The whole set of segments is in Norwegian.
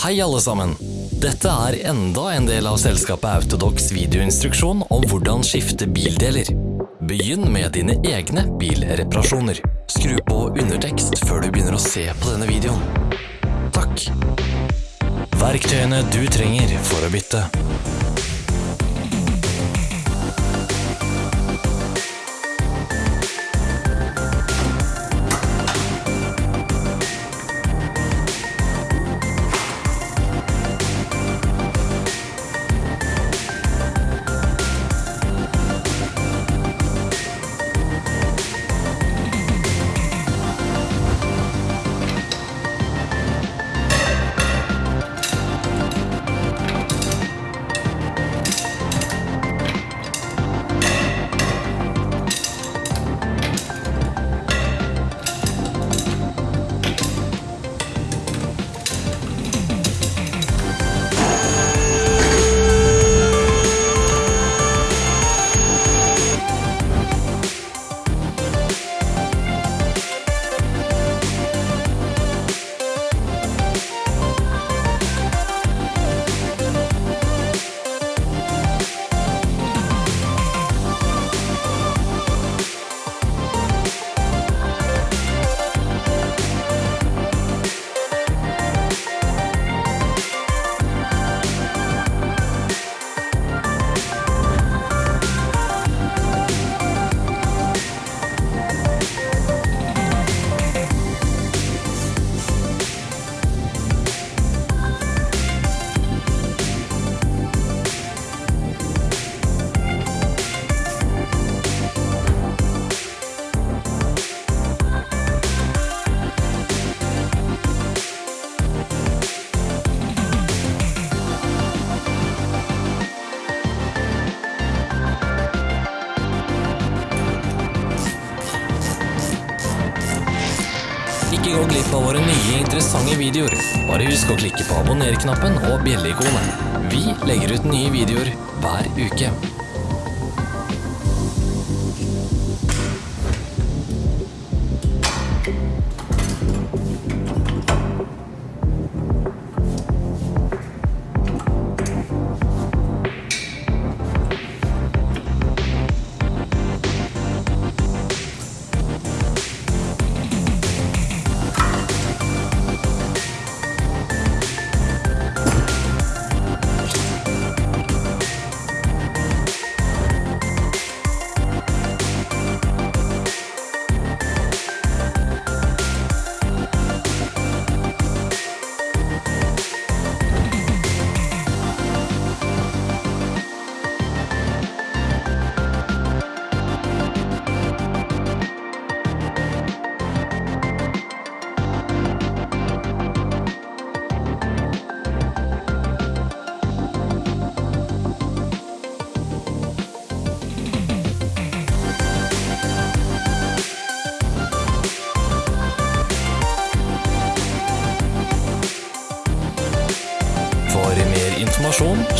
Hei alle sammen! Dette er enda en del av selskapet Autodox videoinstruksjon om hvordan skifte bildeler. Begynn med dine egne bilreparasjoner. Skru på undertekst før du begynner å se på denne videoen. Takk! Verktøyene du trenger for å bytte. Ikke gå glipp av våre nye interessante videoer. Bare husk å klikke på abonner-knappen og bjelleikonet. Vi legger ut nye videoer hver uke.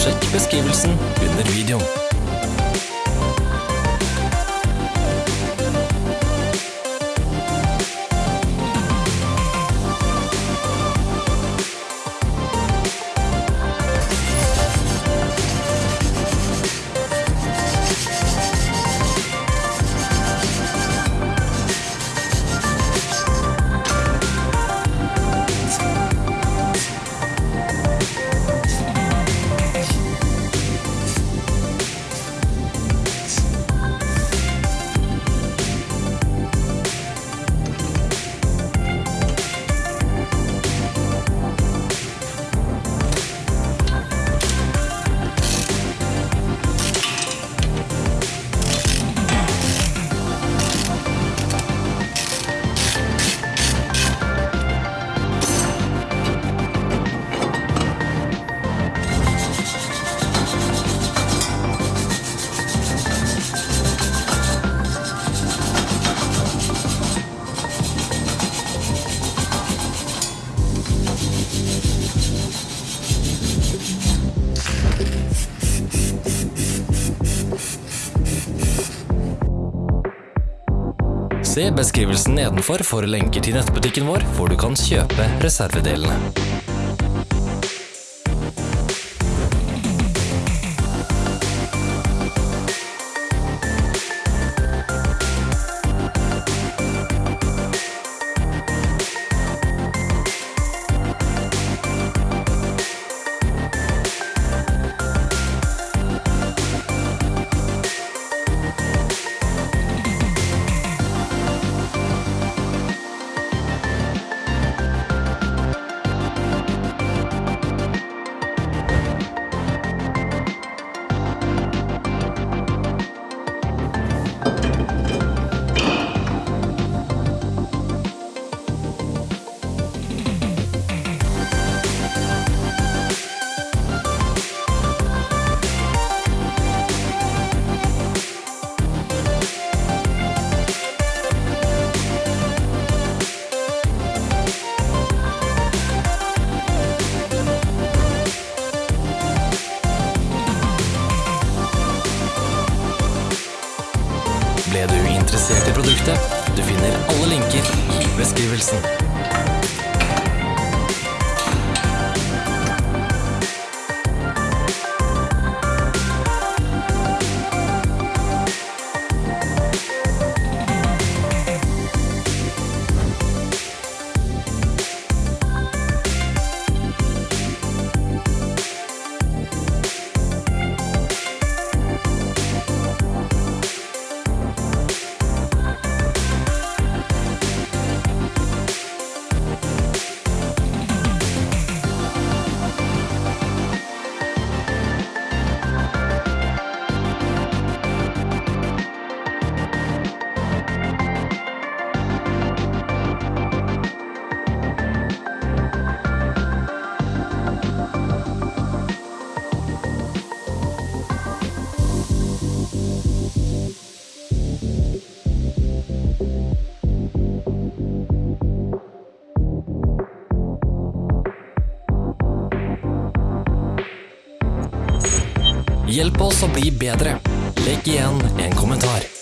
Sjekk beskrivelsen under videoen. Se beskrivelsen nedenfor for lenker til nettbutikken vår, hvor du kan kjøpe reservedelene. Ble du interessert i produktet? Du finner alle linker i beskrivelsen. Hjelp oss å bli bedre. Legg igjen en kommentar.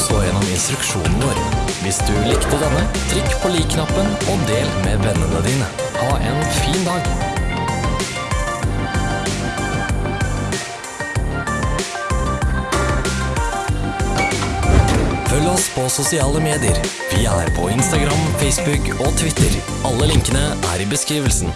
Så gjennom instruksjonen vår. Hvis du likte denne, trykk på lik-knappen og del med vennene dine. Ha en fin dag! Følg oss på sosiale medier. Vi er på Instagram, Facebook og Twitter. Alle linkene er i beskrivelsen.